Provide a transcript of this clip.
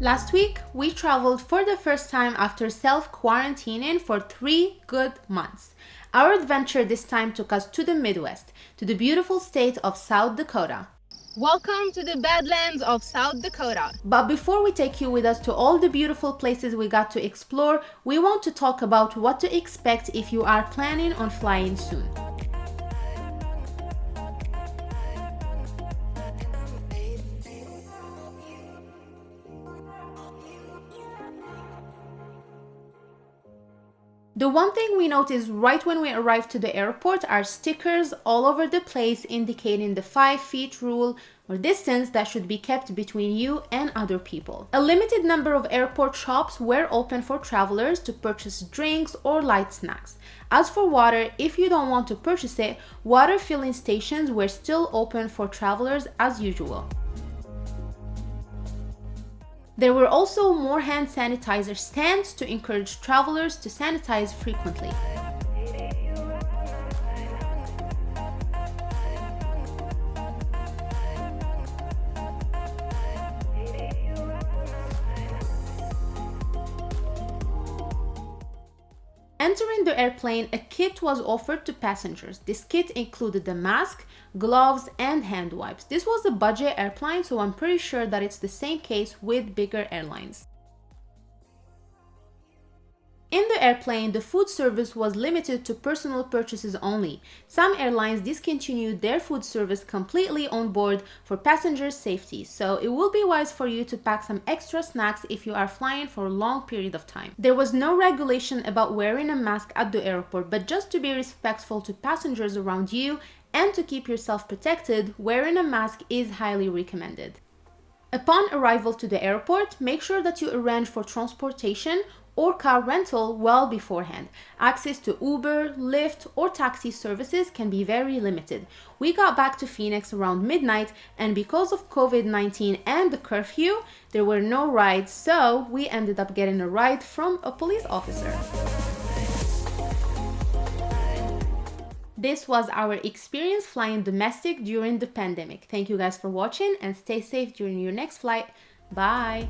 Last week, we traveled for the first time after self-quarantining for three good months. Our adventure this time took us to the Midwest, to the beautiful state of South Dakota. Welcome to the Badlands of South Dakota. But before we take you with us to all the beautiful places we got to explore, we want to talk about what to expect if you are planning on flying soon. The one thing we noticed right when we arrived to the airport are stickers all over the place indicating the 5 feet rule or distance that should be kept between you and other people. A limited number of airport shops were open for travelers to purchase drinks or light snacks. As for water, if you don't want to purchase it, water filling stations were still open for travelers as usual. There were also more hand sanitizer stands to encourage travelers to sanitize frequently. Entering the airplane, a kit was offered to passengers. This kit included a mask, gloves, and hand wipes. This was a budget airplane, so I'm pretty sure that it's the same case with bigger airlines. In the airplane, the food service was limited to personal purchases only. Some airlines discontinued their food service completely on board for passengers' safety, so it will be wise for you to pack some extra snacks if you are flying for a long period of time. There was no regulation about wearing a mask at the airport, but just to be respectful to passengers around you and to keep yourself protected, wearing a mask is highly recommended. Upon arrival to the airport, make sure that you arrange for transportation or car rental well beforehand. Access to Uber, Lyft, or taxi services can be very limited. We got back to Phoenix around midnight and because of COVID-19 and the curfew, there were no rides, so we ended up getting a ride from a police officer. This was our experience flying domestic during the pandemic. Thank you guys for watching and stay safe during your next flight. Bye!